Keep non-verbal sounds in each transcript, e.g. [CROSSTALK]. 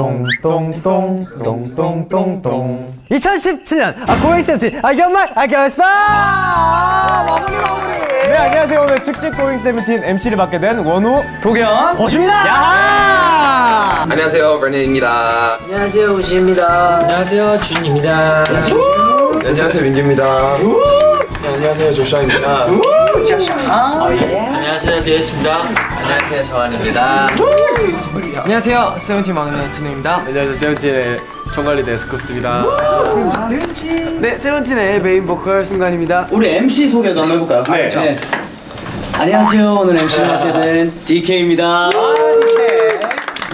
똥똥똥 똥똥똥똥. 2017년 아 고잉 세븐틴 아 연말 아 결산 마무리 마무리. 네 안녕하세요. 오늘 특집 고잉 세븐틴 MC를 맡게 된 원우 도겸. 야하 안녕하세요, 버닝입니다. 안녕하세요. 우지입니다. 안녕하세요. 준입니다. 안녕하세요, 민규입니다. 안녕하세요, 조슈아입니다. 안녕하세요. 디에스입니다. 안녕하세요. 저한입니다 안녕하세요 세븐틴 막내 디노입니다 안녕하세요 세븐틴의 총괄리더 스쿱스입니다 네 세븐틴의 메인 보컬 승관입니다. 우리 MC 소개도 한번 해볼까요? 네. 안녕하세요. 오늘 MC를 맡게 된 DK입니다.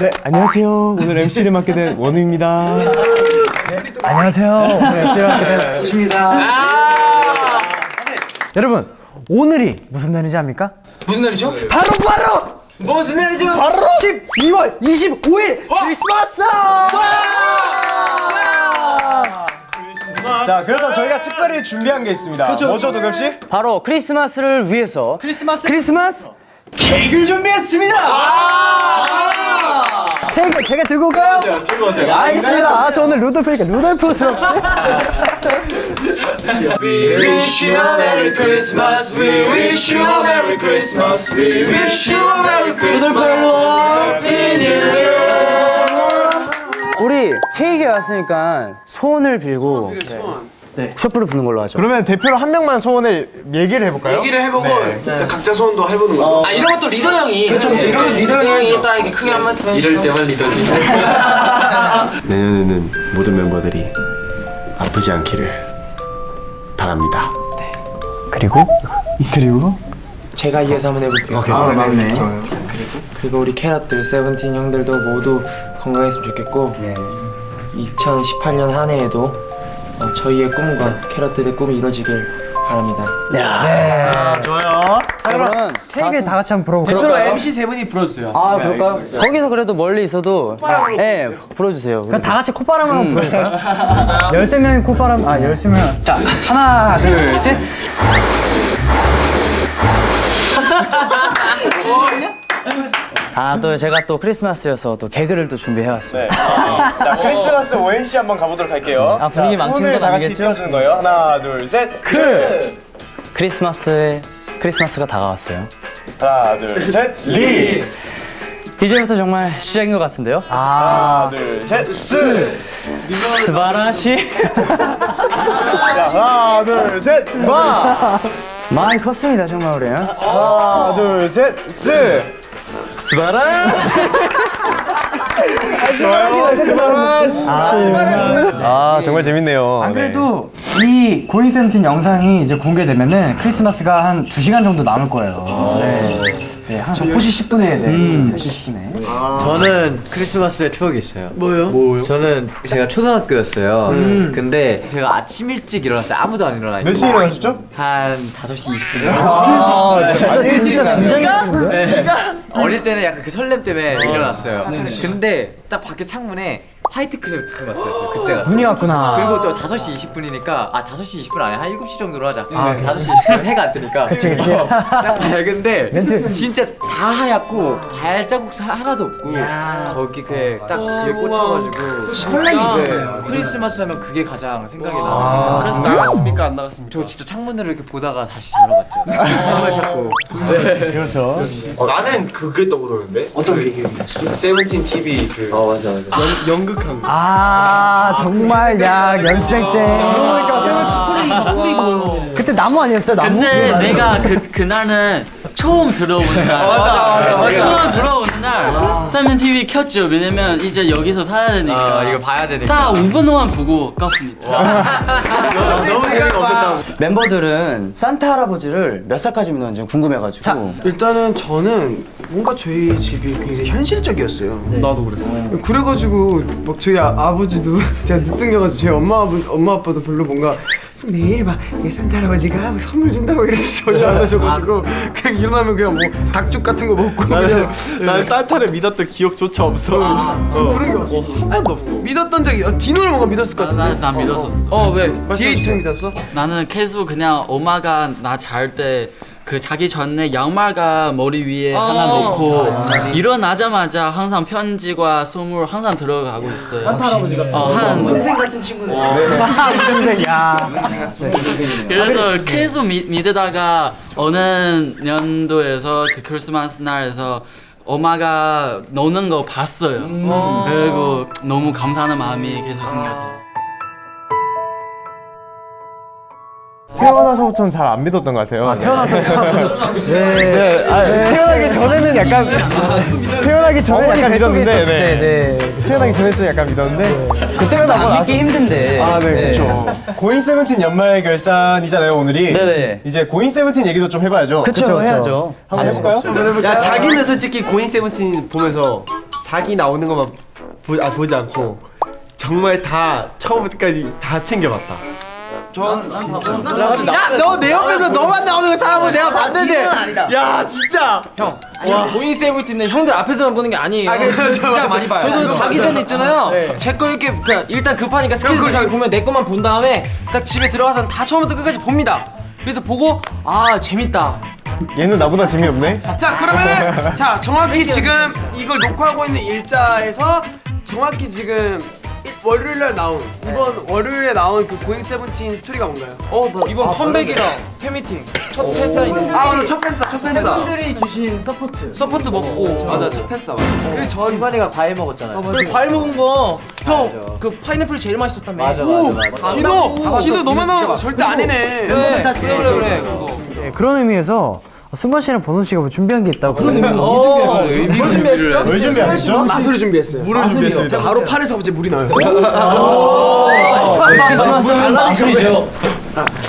네 안녕하세요 오늘 MC를 맡게 된 원우입니다 안녕하세요 오늘 MC를 맡게 된 입니다. 여러분 오늘이 무슨 날인지 압니까? 무슨 날이죠? 바로 바로 무슨 날이죠? 바로 12월 25일 크리스마스! 자, 그래서 저희가 특별히 준비한 게 있습니다. 뭐죠, 도겸 씨? 바로 크리스마스를 위해서 크리스마스 크리스마스 케이크를 준비했습니다. 케이크 제가 들고 올까요? 들고 오세요. 알겠습니다. 아, 저 오늘 루돌프니까 루돌프스럽게. We wish you a Merry Christmas We wish you a Merry Christmas We wish you a Merry Christmas Happy New Year 우리 케이크에 왔으니까 소원을 빌고 네. 촛불을 부는 걸로 하죠. 그러면 대표로 한 명만 소원을 얘기를 해볼까요? 얘기를 해보고 자, 각자 소원도 해보는 거. 아 이런 것도 리더 형이 그렇죠 이런 리더 형이 딱 이렇게 크게 한 말씀 해주시죠 이럴 때만 리더지. [LAUGHS] 내년에는 모든 멤버들이 아프지 않기를 바랍니다. 그리고 [LAUGHS] 그리고 제가 이어서 한번 해볼게요 아, 맞네. 그리고 우리 캐럿들 세븐틴 형들도 모두 건강했으면 좋겠고 2018년 한 해에도 어, 저희의 꿈과 캐럿들의 꿈이 이뤄지길 바랍니다 좋아요. 자, 그럼 케이크 다 같이 한번 불어볼까요? 그럼 MC 세 분이 불러주세요. 아, 그럴까요? 거기서 그래도 멀리 있어도 예, 불어주세요. 그럼 다 같이 콧바람 한번 불어볼까요? [LAUGHS] 13명이 콧바람, 아, 13명. 자, 하나, 둘, 셋. [LAUGHS] 아, 또 제가 또 크리스마스여서 또 개그를 또 준비해왔습니다. 자, 크리스마스 오행시 한번 가보도록 할게요. 아, 분위기 자, 망치는 오늘 건 아니겠죠? 띄워주는 거예요. 하나, 둘, 셋. 크! 크리스마스에 크리스마스가 다가왔어요. 하나, 둘, 셋. 리! [LAUGHS] 이제부터 정말 시작인 것 같은데요? 하나, 둘, 셋. 스! すばらし 자, 하나, 둘, 셋. 마! 많이 컸습니다 정말 우리. 하나, 둘, 셋. 스! すばらし. 좋아요. すばらし. 아, 정말 재밌네요. 안 그래도 이 고잉 세븐틴 영상이 이제 공개되면은 크리스마스가 한 2시간 정도 남을 거예요. 네. 네, 한 4시 10분에 네. 4시 10분에. 저는 크리스마스에 추억이 있어요. 뭐요? 뭐요? 저는 제가 초등학교였어요. 근데 제가 아침 일찍 일어났어요. 아무도 안 일어나 있고. 몇 시에 일어나셨죠? 한 5시 20분이요. 아, 진짜, 진짜 굉장히 네. 어릴 때는 약간 그 설렘 때문에 일어났어요. 근데 딱 밖에 창문에 화이트 크리스마스였어요. 그때가. 눈이 왔구나. 그리고 또 5시 20분이니까 아 5시 20분 아니야 한 7시 정도로 하자 아, 5시 20분 해가 안 뜨니까 [LAUGHS] 그치 그치 딱 밝은데 진짜 다 하얗고 발자국 사- 하나도 없고 거기 그 딱 그게 꽂혀가지고 설레는데 크리스마스 하면 그게 가장 생각이 나요 그래서 나갔습니까? 안 나갔습니까? 저 진짜 창문으로 이렇게 보다가 다시 자러 갔죠 [LAUGHS] 선물 찾고 그렇죠. 어, 나는 그게 떠오르는데. 어떤 게 세븐틴 TV 그. 어 맞아 맞아. 연, 연극 한 거. 아, 정말, 야, 연습생 때. 그러니까 세븐 스프링 뿌리고. 그때 나무 아니었어요, 나무? 근데 내가 그 그날은 처음 들어오는 날. 맞아, 맞아. 처음 들어오 는날 세븐 TV 켰죠. 왜냐면 이제 여기서 살아야 되니까. 아 이거 봐야 되니까 딱 5분 동안 보고 껐습니다. 너무 재미가 없었다고 멤버들은 산타 할아버지를 몇 살까지 믿는지 궁금해가지고. 일단은 저는 뭔가 저희 집이 굉장히 현실적이었어요. 나도 그랬어. 그래가지고 막 저희 아, 아버지도 [LAUGHS] 제가 늦둥겨가지고 저희 엄마 아버 엄마 아빠도 별로 뭔가 내일 막이 산타 할아버지가 막 선물 준다고 이래서 전혀 안 하셔가지고 [LAUGHS] 그냥 일어나면 그냥 뭐 닭죽 같은 거 먹고 그냥 난 산타를 믿었던 기억조차 없어. 그런 게 없어 한 번도 없어. 믿었던 적이 어, 디노를 뭔가 믿었을 것 같은데. 난, 난 믿었었어. 어 왜? 뒤에 있으면 믿었어? 나는 계속 그냥 엄마가 나 잘 때 그 자기 전에 양말과 머리 위에 하나 놓고 일어나자마자 항상 편지와 선물 항상 들어가고 있어요. 산타 할아버지가 어, 한 동생 같은 친구네. 동생이야. 그래서 계속 믿, 믿다가 어느 년도에서 그 크리스마스 날에서 엄마가 노는 거 봤어요. 그리고 너무 감사하는 마음이 계속 생겼죠. 태어나서부터는 잘 안 믿었던 것 같아요. 아, 태어나서부터. [LAUGHS] 네. 아, 태어나기 전에는 약간 태어나기 전에 약간 믿었는데, 네. 태어나기 전에 좀 약간 믿었는데 그때는 안 믿기 힘든데. 아, 네, 그렇죠. 고잉 세븐틴 연말 결산이잖아요, 오늘이. 네네. 이제 고잉 세븐틴 얘기도 좀 해봐야죠. 그쵸, 해야죠. 한번 해볼까요? 야 자기는 솔직히 고잉 세븐틴 보면서 자기 나오는 것만 보, 아, 보지 않고 정말 다 처음부터까지 다 챙겨봤다. 야너 내 옆에서 너만 나오는 거 찾아보면 내가 봤는데 야 진짜 형, 아니 고잉 세븐틴은 형들 앞에서만 보는 게 아니에요. 진짜 많이 봐요. 저도 자기 전에 있잖아요. 제거 이렇게 그냥 일단 급하니까 스케줄 자기 보면 내 것만 본 다음에 딱 집에 들어가서 다 처음부터 끝까지 봅니다. 그래서 보고 아 재밌다. 얘는 나보다 재미없네. 자 그러면은 [LAUGHS] 자 정확히 지금 이걸 녹화하고 있는 일자에서 정확히 지금 이- 월요일날 나온 이번 월요일에 나온 그 고잉 세븐틴 스토리가 뭔가요? 어 이번 컴백이랑 팬미팅. 첫 팬사인 아 맞아 첫 팬싸 첫 팬싸 서포트. 먹고. 맞아 첫 팬싸 그전 이반이가 과일 먹었잖아요. 그 과일 먹은 거 형 그 파인애플 제일 맛있었다며. 맞아 맞아 디노 디노 너만 나오면 절대 아니네 그래 그래 그래. 네, 그런 의미에서 승관 씨랑 버논 씨가 뭐 준비한 게 있다고. 그런 의미. 어, 뭘 준비하셨죠? 뭘 준비하셨죠? 마술을 준비했어요. 물을 준비했습니다. 바로 팔에서 이제 물이 나요. 마술이죠.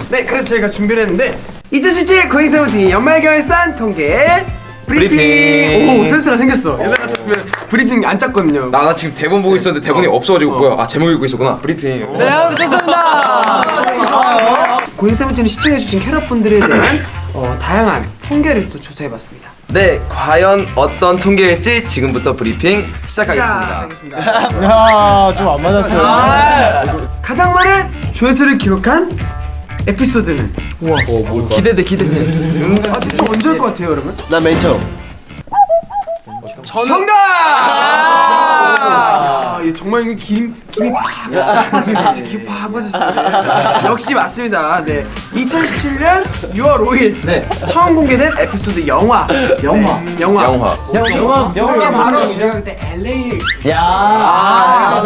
네 그래서 저희가 준비를 했는데 2017 고잉 세븐틴 연말 결산 통계 브리핑, 오 센스가 생겼어. 옛날 같았으면 브리핑 안 짰거든요. 나 지금 대본 보고 있었는데 대본이 없어가지고 뭐야. 아 제목 읽고 있었구나. 브리핑. 네, 아무튼 됐습니다. 고잉 세븐틴을 시청해주신 캐럿분들에 대한 어, 다양한 통계를 또 조사해봤습니다 네 과연 어떤 통계일지 지금부터 브리핑 시작하겠습니다 야, 좀 안 맞았어요. 가장 많은 조회수를 기록한 에피소드는 기대돼 기대돼. 아 대충 언제 할것 같아요 여러분? 나맨 처음. 저는 정답! 아, 예, 정말 이거 김 김이 팍 김이 팍 빠졌어요. 역시 맞습니다. 네, 2017년 6월 5일 네. 처음 공개된 에피소드 영화 영화 영화 영화 영화, 영화가 바로 제가 그때 LA 야. 아,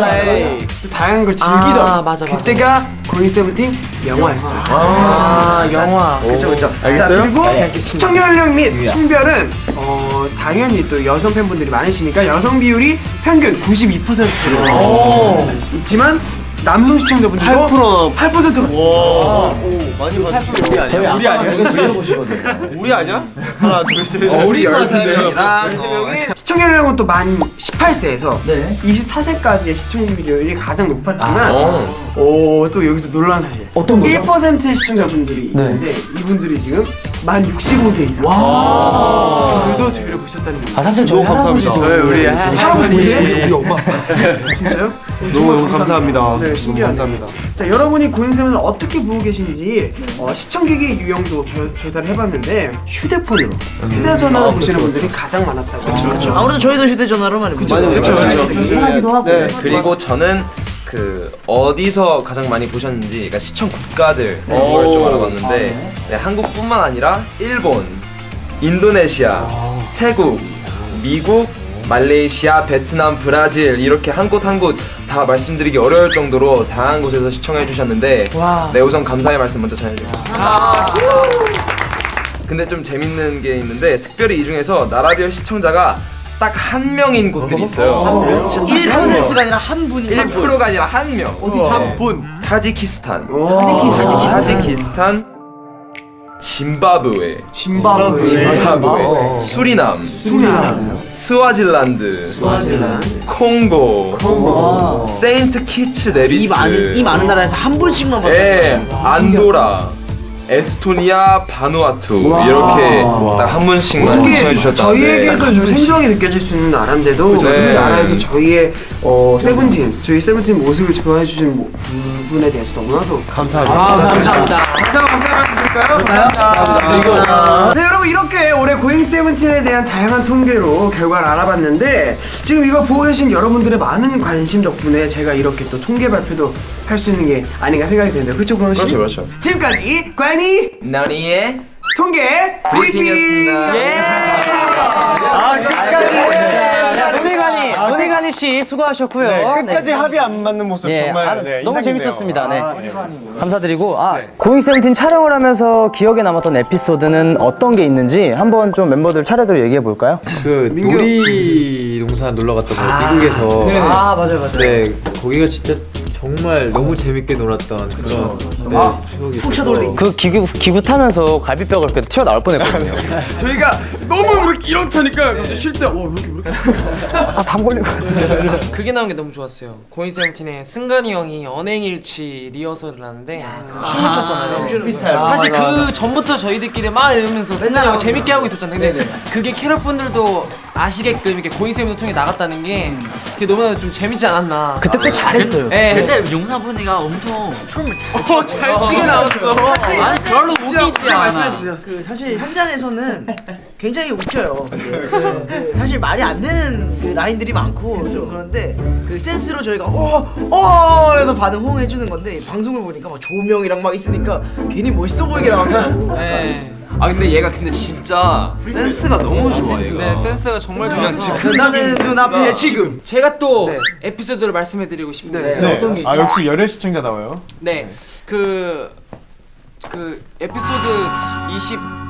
또 다양한 걸 즐기던 아, 맞아, 맞아. 그때가 고잉 세븐틴 영화였어요. 아 영화. 그렇죠, 그렇죠. 알겠어요? 자, 그리고 시청자 연령 및 성별은 어, 당연히 또 여성 팬분들이 많으시니까 여성 비율이 평균 92%로 있지만 남성 시청자분들도 8% 8%가 있어요. 많이 봤어. 저희 우리 아니야? [LAUGHS] 우리 아니야? 하나 둘 셋. 우리 13명이랑 시청 연령은 또 만 18세에서 네. 24세까지의 시청 비율이 가장 높았지만 어. 오, 또 여기서 놀라운 사실 어떤 거죠? 1%의 시청자분들이 네. 있는데 이분들이 지금 만 65세 이상 와 그들도 저희를 보셨다는 거아 사실 저희 너무 감사합니다. 할아버지도 우리 할아버지 우리 엄마. [LAUGHS] 진짜요? 너무 너무 감사합니다. 네, 신기하네. 감사합니다. 자, 여러분이 고인세븐을 어떻게 보고 계신지 어, 시청객의 유형도 조, 조사를 해봤는데 휴대폰으로 휴대전화로 보시는 분들이 가장 많았다고. 그렇죠. 아무래도 저희도 휴대전화로 많이 보죠. 그렇죠 그렇죠. 하고. 그리고 저는 그 어디서 가장 많이 보셨는지 그러니까 시청 국가들 이런 걸좀 알아봤는데 네, 한국뿐만 아니라 일본, 인도네시아, 태국, 미국, 말레이시아, 베트남, 브라질 이렇게 한 곳 한 곳 다 말씀드리기 어려울 정도로 다양한 곳에서 시청해 주셨는데 네 우선 감사의 말씀 먼저 전해드리겠습니다. 근데 좀 재밌는 게 있는데 특별히 이 중에서 나라별 시청자가 딱 한 명인 곳들이 있어요. 1%가 아니라 한 분이 1%가 아니라 한 명. 한 분. 타지키스탄. 타지키스탄. 짐바브웨. 짐바브웨. 짐바브웨. 수리남. 수리남. 스와질란드. 스와질란드. 콩고. 세인트 키츠 네비스. 이 많은 이 많은 나라에서 한 분씩만 봤다. 예, 안도라. 에스토니아, 바누아투 이렇게 딱 한 분씩만 시청해 주셨다는데 저희에게도 좀 생소하게 느껴질 수 있는 나라인데도 그 네. 나라에서 저희의 어, 세븐틴, 저희 세븐틴 모습을 보여주신 모- 분- 부분에 대해서 너무나도 감사합니다. 아 감사합니다. 감사합니다. 감사합니다. 이거. 네 여러분 이렇게 올해 고잉 세븐틴에 대한 다양한 통계로 결과를 알아봤는데 지금 이거 보고 계신 여러분들의 많은 관심 덕분에 제가 이렇게 또 통계 발표도 할 수 있는 게 아닌가 생각이 드는데 그렇죠 고영 씨? 그렇죠, 그렇죠. 지금까지 관이 나니의 통계 브리핑이었습니다. 예. 아 끝까지 노니가니 씨 수고하셨고요. 네, 끝까지 합이 안 맞는 모습 예, 정말 아, 네, 너무 인상 재밌었습니다. 네. 깊네요. 감사드리고 아 고잉 세븐틴 촬영을 하면서 기억에 남았던 에피소드는 어떤 게 있는지 한번 좀 멤버들 차례대로 얘기해 볼까요? 그 놀이동산 놀러 갔던 거 미국에서 아 맞아요 맞아요. 네 거기가 진짜 정말 너무 재밌게 놀았던 그런 네, 추억이 있어서 그 기구 기구 타면서 갈비뼈가 이렇게 튀어 나올 뻔했거든요. [LAUGHS] 저희가 너무 이렇게 이렇다니까 갑자기 쉴때 어, 이렇게 이렇게 [LAUGHS] 아담 걸리고. [LAUGHS] 그게 나온 게 너무 좋았어요. 고잉 세븐틴의 승관이 형이 언행일치 리허설을 하는데 춤을 췄잖아요. 사실 그 전부터 저희들끼리 막 이러면서 승관이 형 재밌게 하고 있었잖아요. 근데 그게 캐럿분들도 아시게끔 이렇게 고잉 세븐틴 통해 나갔다는 게 그게 너무나 좀 재밌지 않았나. 그때 또 잘했어요. 네. 근데 용산 분이가 엄청 춤을 잘 어, 잘 추게 나왔어. 아니 별로 웃기지 않아. 그 사실 현장에서는 굉장히 웃겨요. 그, 그 사실 말이 안 되는 그 라인들이 많고 그런데 그 센스로 저희가 어어 해서 반응 호응해 주는 건데 방송을 보니까 막 조명이랑 막 있으니까 괜히 멋있어 보이게 나오더라고. 네. 아 근데 얘가 근데 진짜 센스가 너무 좋아 얘가. 네, 센스가 정말 그냥 좋아서. 즉흥적인 나는 눈앞에. 지금 제가 또 에피소드를 말씀해드리고 싶은 게 있어요. 네. 아 역시 열혈 시청자 나와요. 네, 그, 그 에피소드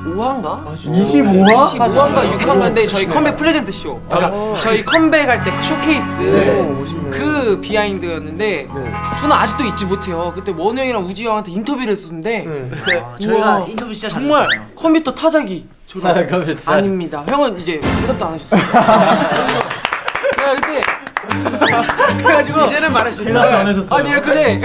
25화인가? 25화? 25화인가 6화인가인데 저희 컴백 present show. 그러니까 저희 컴백할 때그 쇼케이스 그 비하인드였는데 저는 아직도 잊지 못해요. 그때 원우 형이랑 우지 형한테 인터뷰를 했었는데 저희가 우와, 인터뷰 진짜 정말. 컴퓨터 타자기 저런 아닙니다. 형은 이제 대답도 안 하셨어요. [LAUGHS] 제가 그때 그래가지고 이제는 말했어요. 대답도 안 해줬어요. 아니 그래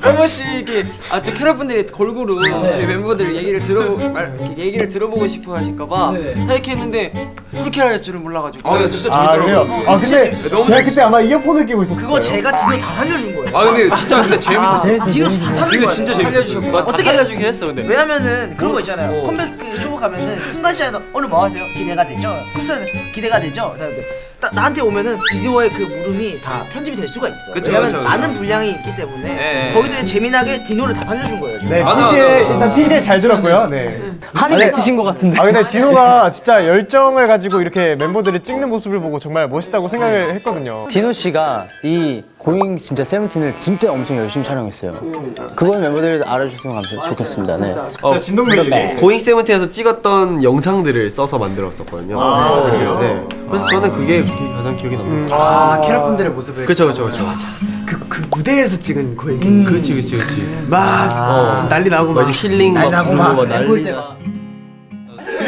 한 번씩 이렇게 아또 캐럿분들이 골고루 저희 멤버들 얘기를 들어 말, 얘기를 들어보고 싶어 하실까봐 타이키 했는데 그렇게 할 줄은 몰라가지고. 아 근데 진짜 아 그래요? 재밌더라고. 아 근데 제가 그때 아마 이어폰을 끼고 있었어요. 그거 제가 디노 다 살려준 거예요. 아 근데 진짜 근데 재밌었어. 디노 다 그게 거예요. 진짜 재밌었어. 어떻게 살려주긴 했어 근데. 왜냐면은 그런 거 있잖아요. 컴백 그쇼 가면은 순간 시간에 오늘 뭐 하세요? 기대가 되죠? 쿱스는 기대가 되죠? 자, 딱 나한테 오면은 디노의 그 물음이 다 편집이 될 수가 있어. 그쵸, 왜냐면 그쵸, 많은 분량이 있기 때문에 네. 거기서 이제 재미나게 디노를 다 살려준 거예요. 네, 맞아, 핑계 맞아. 일단 핑계 잘 들었고요. 네. 한이 맺히신 것 같은데. 아 근데 디노가 진짜 열정을 가지고 이렇게 멤버들이 찍는 모습을 보고 정말 멋있다고 생각을 했거든요. 디노 씨가 이 고잉 진짜 세븐틴을 진짜 엄청 열심히 촬영했어요. 그건 멤버들이 알아주셨으면 감사 좋겠습니다. 네. 어, 진동맨 고잉 세븐틴에서 찍었던 영상들을 써서 만들었었거든요. 사실. 네. 그래서 저는 그게 기- 가장 기억에 남는 것 같아요. 아 캐럿분들의 모습을 그쵸 그쵸 그쵸. 맞아. 그, 그 무대에서 찍은 거예요. 그렇지 그렇지 그렇지. 막 어. 난리 나고 막막 힐링 막 나고 막 난리 나.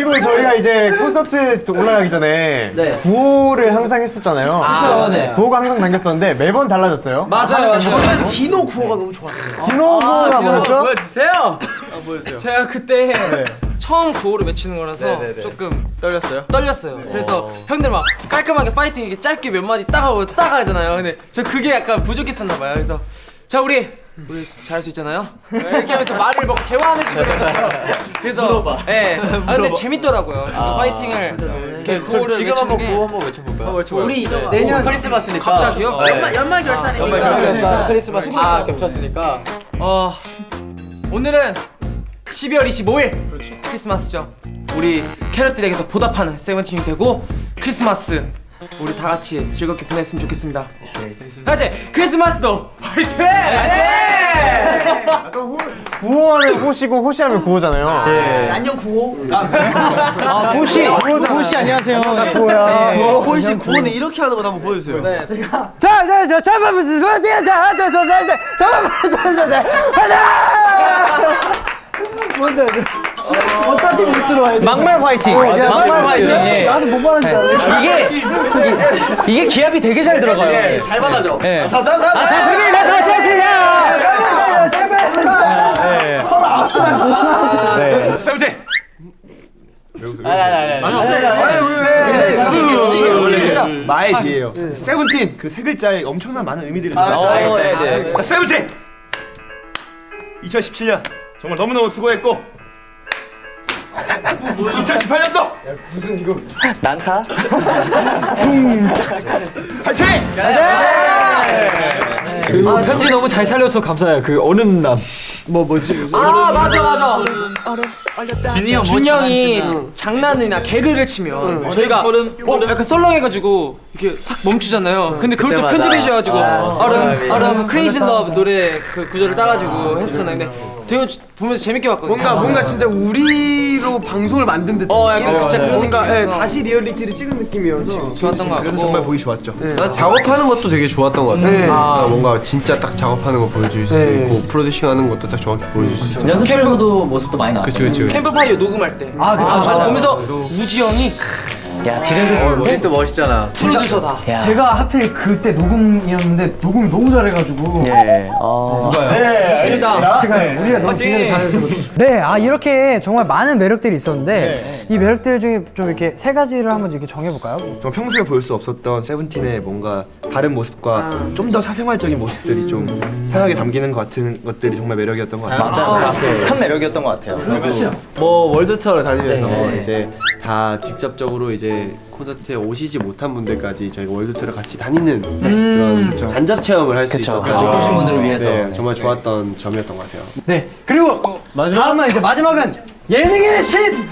그리고 저희가 이제 콘서트 올라가기 전에 네. 구호를 항상 했었잖아요. 아, 네. 구호가 항상 당겼었는데 매번 달라졌어요. 맞아요, 맞아요. 저는 디노 구호가 너무 좋았어요. 디노 구호가 뭐였죠? 보여주세요. 제가 그때 처음 구호를 외치는 거라서 네네네. 조금 떨렸어요? 떨렸어요. 그래서 형들 막 깔끔하게 파이팅 이렇게 짧게 몇 마디 따가고 따가잖아요. 근데 저 그게 약간 부족했었나 봐요. 그래서 자 우리 우리 잘할 수 있잖아요. 이렇게 하면서 말을 막 대화하는 식으로. 그래서 예. 아 근데 [LAUGHS] 재밌더라고요. 그 파이팅을 이렇게 구호를 지금 한번 게 구호 한번 외쳐볼까요? 우리 이제 내년 크리스마스니까 갑자기요? 네. 연말 연말 결산이니까 크리스마스 크리스마스 다 겹쳤으니까 어 오늘은 12월 25일 크리스마스죠. 우리 캐럿들에게도 보답하는 세븐틴이 되고 크리스마스 우리 다 같이 즐겁게 보냈으면 좋겠습니다. 같이 크리스마스도 화이팅! 구호하면 호시고 호시하면 구호잖아요. 예. 안녕 구호. 아 호시. 호시 안녕하세요. 나 구호야. 호시 구호는 이렇게 하는 거 한번 보여주세요. 제가. 자자자 잠깐만 소리야 자자자자 잠깐만 자자자 하나. 먼저. 어차피 못 들어와야 돼. 막말 화이팅. 막말 화이팅. 예. 나는 못 말한다. 이게 이게 기합이 되게 잘 들어가요. 잘 받아줘. 예. 아, 사투리 나 같이 치자. 서로 아프다. 네. 세븐틴. 마의 뒤에요. 세븐틴 그 세 글자에 엄청난 많은 의미들이 아, 들어있어요. 네, 네. 세븐틴. 2017년 정말 너무너무 수고했고 2018년도? 난타? 화이팅! 그리고 편지 너무 잘 살려서 감사해요. 그 어른남. 뭐 뭐지? 아 맞아 맞아. 준이 형이 장난이나 개그를 치면 저희가 어, 약간 썰렁해가지고 이렇게 싹 멈추잖아요. 근데 그걸 또 편집해 주셔가지고 얼음 얼음 crazy love 노래 그 구절을 따가지고 했었잖아요. 근데 되게 보면서 재밌게 봤거든요 뭔가 뭔가 진짜 우리로 방송을 만든 듯. 어, 약간 진짜 그런 뭔가 예. 다시 리얼리티를 찍은 느낌이어서 좋았던 것 그래서 같고 정말 보기 좋았죠 난 작업하는 것도 되게 좋았던 것 같아요. 네. 그러니까 뭔가 진짜 딱 작업하는 거 보여줄 수 네. 있고 프로듀싱하는 것도 딱 정확히 보여줄 수 있어. 연습실에서도 모습도 많이 나왔어. 그치 그치. 캠프파이어 녹음할 때 아, 그쵸. 저거 맞아요. 보면서 우지 형이 야, 디렉터 우리 또 멋있잖아. 프로듀서다 야. 제가 하필 그때 녹음이었는데 녹음을 너무 잘해가지고 예. 어. 네 알겠습니다 제가 우리가 너무 기대를 잘해서 네, 아 이렇게 정말 많은 매력들이 있었는데 이 매력들 중에 좀 이렇게 세 가지를 한번 이렇게 정해볼까요? 좀 평소에 볼 수 없었던 세븐틴의 뭔가 다른 모습과 좀더 사생활적인 모습들이 좀 편하게 담기는 것 같은 것들이 정말 매력이었던 것 같아요 맞아. 큰 매력이었던 것 같아요. 뭐 월드 투어를 다니면서 네. 이제 다 직접적으로 이제 콘서트에 오시지 못한 분들까지 저희가 월드 투어를 같이 다니는 그런 간접 체험을 할 수 그쵸. 있었던 아, 보신 분들을 위해서. 네, 정말 좋았던 점이었던 것 같아요. 네, 그리고 마지막은 이제 마지막은 예능의 신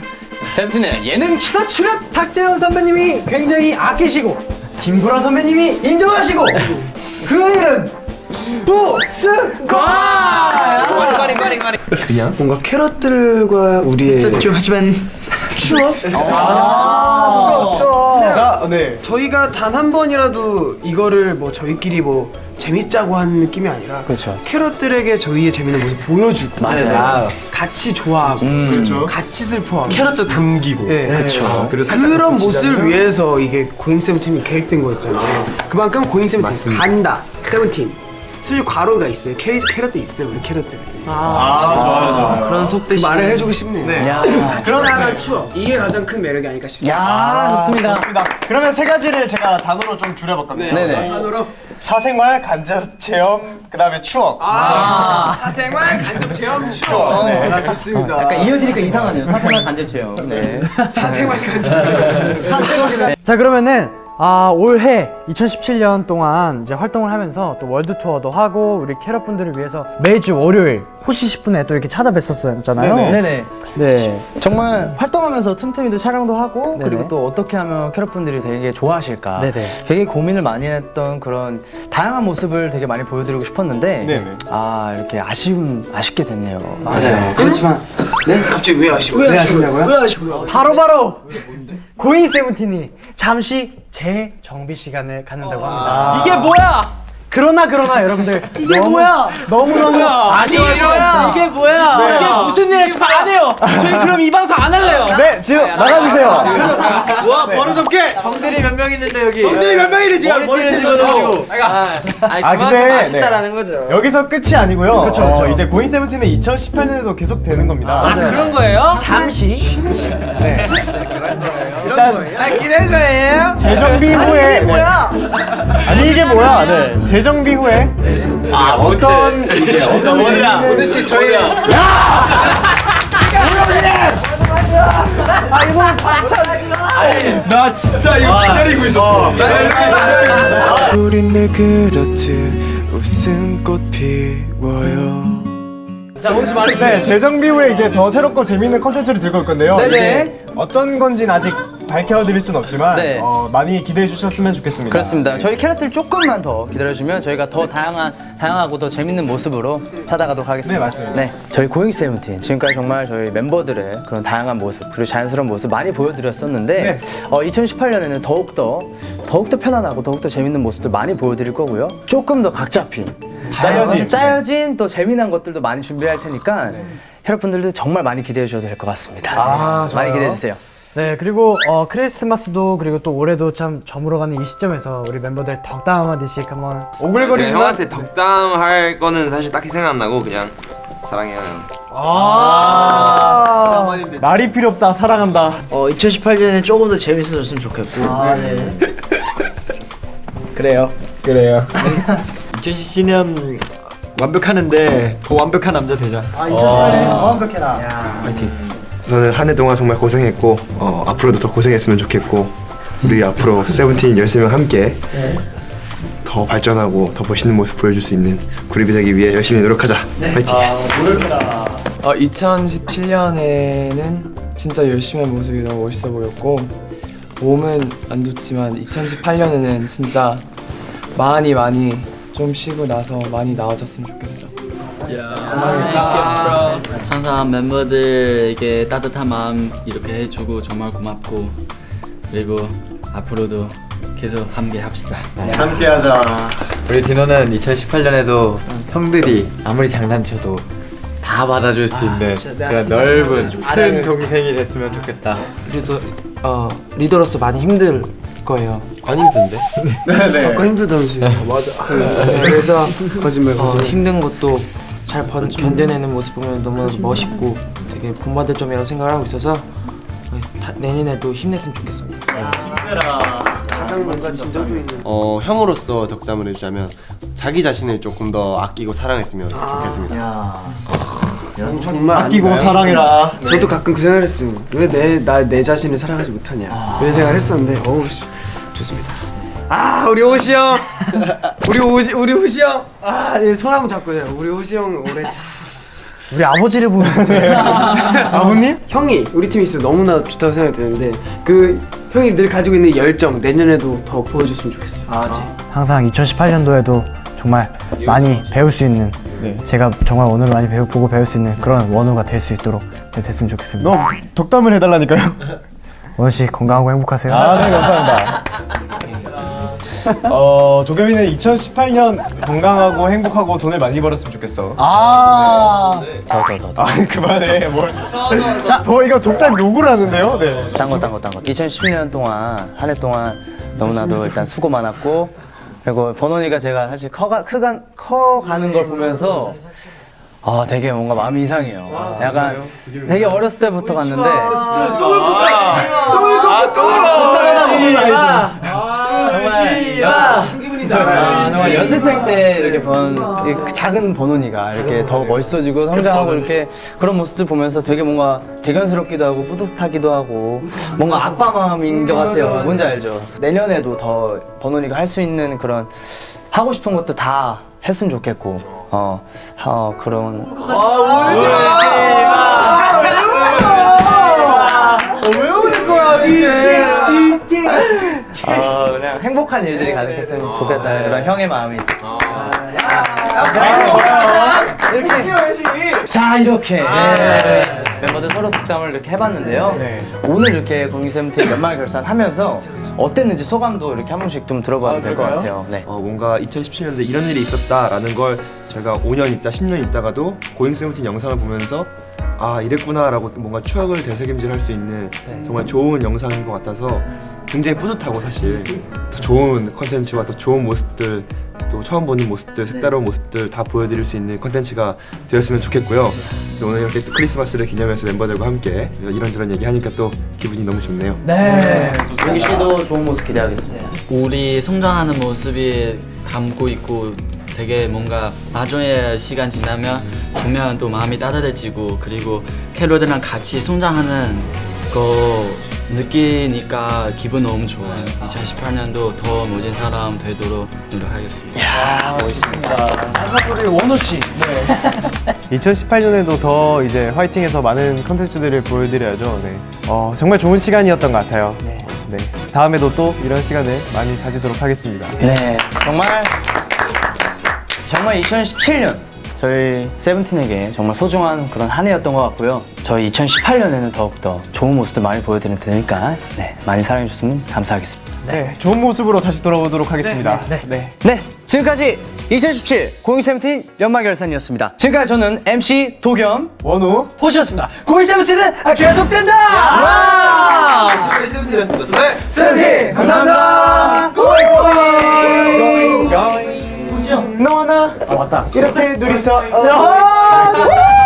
세븐틴의 예능 추가 출연 탁재훈 선배님이 굉장히 아끼시고 김구라 선배님이 인정하시고 그 이름 부승관 그냥 뭔가 캐럿들과 우리의 있었죠 하지만 추억? 아, 추억. 자, 네. 저희가 단 한 번이라도 이거를 뭐 저희끼리 뭐 재밌자고 하는 느낌이 아니라 그렇죠. 캐럿들에게 저희의 재밌는 모습 보여주고 맞아요. 같이 좋아하고 같이 슬퍼하고 캐럿도 담기고. 네, 그쵸. 그런 모습을 위해서 이게 고잉 세븐틴이 계획된 거였잖아요. 그만큼 고잉 세븐틴 간다. 세븐틴. 사실 과로가 있어요. 캐, 캐럿도 있어요. 우리 캐럿들. 그런 속대 말을 해주고 싶네요. 야. 그러나 추억. 이게 가장 큰 매력이 아닐까 싶습니다. 야, 좋습니다. 좋습니다 그러면 세 가지를 제가 단어로 좀 줄여봤거든요 네 네. 단어로 사생활, 간접 체험, 그 다음에 추억 아, 사생활 간접 체험 [LAUGHS] 추억. 네. 아, 좋습니다. 약간 이어지니까 이상하네요. 사생활 간접 체험. 네. [LAUGHS] 사생활 간접 체험. 자 그러면은 아, 올해 2017년 동안 이제 활동을 하면서 또 월드 투어도 하고 우리 캐럿 분들을 위해서 매주 월요일 호시 10분에 또 이렇게 찾아뵀었잖아요. 네네. 네. 정말 활동하면서 틈틈이도 촬영도 하고 네네. 그리고 또 어떻게 하면 캐럿 분들이 되게 좋아하실까 네네. 되게 고민을 많이 했던 그런 다양한 모습을 되게 많이 보여드리고 싶었는데 네네. 아 이렇게 아쉬움 아쉽게 됐네요. 맞아요. 그렇지만 네? 갑자기 왜 아쉬워? 왜 아쉬냐고요? 왜 아쉬워요? 바로 바로 고잉 세븐틴이 잠시 재정비 시간을 갖는다고 합니다. 이게 뭐야 그러나 그러나 여러분들. 이게 뭐야? 너무 너무 거 없어. 이게 뭐야? 이게 무슨 일을 잘안 해요. 저희 그럼 이 방송 안 할래요. 네 뒤로 나가주세요. 와 버릇없게. 형들이 몇 명 있는데 여기. 형들이 몇 명이래 지금? 집어넣고. 아니 아, 그만큼 근데, 아쉽다라는 거죠. 여기서 끝이 아니고요. 어, 이제 고잉 세븐틴은 2018년에도 계속 되는 겁니다. 아 그런 거예요? 잠시. 일단 기대 거예요? 재정비 후에 네. 아니 이게 뭐야? 네. 재정비 후에. 아 어떤 이제 어떤 오늘 씨 저희 나 진짜 이거 기다리고 있었어. 기다리고 있었어. 우린 늘 그렇듯 웃음꽃 피워요? 네, 재정비 후에 이제 더 새롭고 재밌는 컨텐츠를 들고 올 건데요. 네네. 이게 어떤 건지는 아직 밝혀드릴 순 없지만 네. 어, 많이 기대해 주셨으면 좋겠습니다. 그렇습니다. 저희 캐럿들 조금만 더 기다려주면 저희가 더 다양한 다양하고 더 재밌는 모습으로 찾아가도록 하겠습니다. 네, 맞습니다. 네, 저희 고잉 세븐틴 지금까지 정말 저희 멤버들의 그런 다양한 모습 그리고 자연스러운 모습 많이 보여드렸었는데 네. 어, 2018년에는 더욱 더 더욱 더 편안하고 더욱 더 재밌는 모습들 많이 보여드릴 거고요. 조금 더 각 잡힌 짜여진. 짜여진 또 재미난 것들도 많이 준비할 테니까 여러분들도 정말 많이 기대해 주셔도 될 것 같습니다. 아, 많이 좋아요. 기대해 주세요. 네 그리고 어, 크리스마스도 그리고 또 올해도 참 저물어가는 이 시점에서 우리 멤버들 덕담 한마디씩 한번 제가 오글거리지만 형한테 덕담할 거는 사실 딱히 생각 안 나고 그냥 사랑해요 형. 아 말이 필요 없다 사랑한다. 어 2018년에 조금 더 재밌어졌으면 좋겠고 [LAUGHS] 그래요 그래요. [LAUGHS] 2017년 완벽하는데 더 완벽한 남자 되자. 아 2018년 완벽해라. 파이팅. 저는 한 해 동안 정말 고생했고 어, 앞으로도 더 고생했으면 좋겠고 우리 앞으로 세븐틴 열심히 함께 더 발전하고 더 멋있는 모습 보여줄 수 있는 그룹이 되기 위해 열심히 노력하자. 파이팅. 어, 2017년에는 진짜 열심히 한 모습이 너무 멋있어 보였고 몸은 안 좋지만 2018년에는 진짜 많이 많이 좀 쉬고 나서 많이 나아졌으면 좋겠어. 항상 멤버들에게 따뜻한 마음 이렇게 해주고 정말 고맙고 그리고 앞으로도 계속 함께 합시다. 함께 하자. 우리 디노는 2018년에도 형들이 아무리 장난쳐도 다 받아줄 수 있는 그런 넓은 큰 동생이 됐으면 좋겠다. 그래도 어 리더로서 많이 힘들 거예요. 안 힘든데? [LAUGHS] 아까 힘들다면서요. 맞아. 그래서 거짓말 어, 힘든 것도 잘 번, 견뎌내는 모습 보면 너무 멋있고 되게 본받을 점이라고 생각을 하고 있어서 어, 다- 내년에도 힘냈으면 좋겠습니다. 가장 뭔가 진정성 있는. 어 형으로서 덕담을 해주자면 자기 자신을 조금 더 아끼고 사랑했으면 좋겠습니다. 정말 아끼고 아닌가요? 사랑해라. 저도 가끔 그 생각을 했어요. 왜 내 나 내 자신을 사랑하지 못하냐. 이런 생각을 했었는데 어우 씨, 좋습니다. 아 우리 호시 형, 우리 호시 우리 호시 형, 아손 한번 잡고 요 우리 호시 형 올해 참. 우리 아버지를 보는데 [LAUGHS] 아버님? 형이 우리 팀이 있어 너무나 좋다고 생각이 드는데 그 형이 늘 가지고 있는 열정 내년에도 더 보여줬으면 좋겠어. 아, 항상 2018년도에도 정말 많이 배울 수 있는 제가 정말 오늘 많이 배우, 보고 배울 수 있는 그런 원우가 될 수 있도록 네, 됐으면 좋겠습니다. 너 독담을 해달라니까요. 원우 씨 건강하고 행복하세요. 아, 네, 감사합니다. [LAUGHS] 어, 도겸이는 2018년 건강하고 행복하고 돈을 많이 벌었으면 좋겠어. 아, 아, 그만해. 뭘. 자, 더 이거 독담 욕을 하는데요? 네. 딴 거 딴 거 딴 거. 2010년 동안 한 해 동안 너무나도 일단 수고 많았고 그리고 번원이가 제가 사실 커가 크가 커가는 걸 보면서 아 되게 뭔가 마음이 이상해요. 약간 되게 어렸을 때부터 갔는데 정말 무슨 기분이잖아. 정말 연습생 때 이렇게 번 이 작은 번원이가 이렇게 더 멋있어지고 성장하고 이렇게 그런 모습들 보면서 되게 뭔가 대견스럽기도 하고 뿌듯하기도 하고 뭔가 아빠 마음인 것 같아요. 뭔지 알죠? 내년에도 더 번원이가 할 수 있는 그런 하고 싶은 것도 다 했으면 좋겠고. 어, 어 그런. 어, 그냥 행복한 일들이 가득했으면 좋겠다는 그런 형의 마음이 있어요. 이렇게. 자 이렇게. 네. 멤버들 서로 덕담을 이렇게 해봤는데요. 오늘 이렇게 고잉 세븐틴 연말 결산하면서 어땠는지 소감도 이렇게 한 번씩 좀 들어봐도 될것 같아요. 네. 어, 뭔가 2017년도에 이런 일이 있었다라는 걸 저희가 5년 있다, 10년 있다가도 고잉 세븐틴 영상을 보면서 아 이랬구나라고 뭔가 추억을 되새김질 할 수 있는 정말 좋은 영상인 것 같아서 굉장히 뿌듯하고 사실 더 좋은 컨텐츠와 더 좋은 모습들 또 처음 보는 모습들 색다른 모습들 다 보여드릴 수 있는 컨텐츠가 되었으면 좋겠고요. 또 오늘 이렇게 또 크리스마스를 기념해서 멤버들과 함께 이런저런 얘기하니까 또 기분이 너무 좋네요. 네. 승기 씨도 좋은 모습 기대하겠습니다. 우리 성장하는 모습이 담고 있고 되게 뭔가 나중에 시간 지나면 보면 또 마음이 따뜻해지고 그리고 캐롤들이랑 같이 성장하는 거 느끼니까 기분 너무 좋아요. 2018년도 더 멋진 사람 되도록 노력하겠습니다. 마지막 우리 원우 씨. 2018년에도 더 이제 화이팅해서 많은 컨텐츠들을 보여드려야죠. 네. 어, 정말 좋은 시간이었던 것 같아요. 네. 다음에도 또 이런 시간을 많이 가지도록 하겠습니다. 네, 정말 정말 2017년 저희 세븐틴에게 정말 소중한 그런 한 해였던 것 같고요. 저희 2018년에는 더욱더 좋은 모습들 많이 보여드릴 테니까 네, 많이 사랑해 주셨으면 감사하겠습니다. 네, 좋은 모습으로 다시 돌아오도록 하겠습니다. 네, 네. 네, 지금까지 2017 고잉 세븐틴 연말 결산이었습니다. 지금까지 저는 MC 도겸 원우 호시였습니다. 고잉 세븐틴은 계속된다. 와! 세븐틴이었습니다. 세븐틴 감사합니다. 고잉 고잉. 너나 아 맞다. 이렇게 둘이서 야!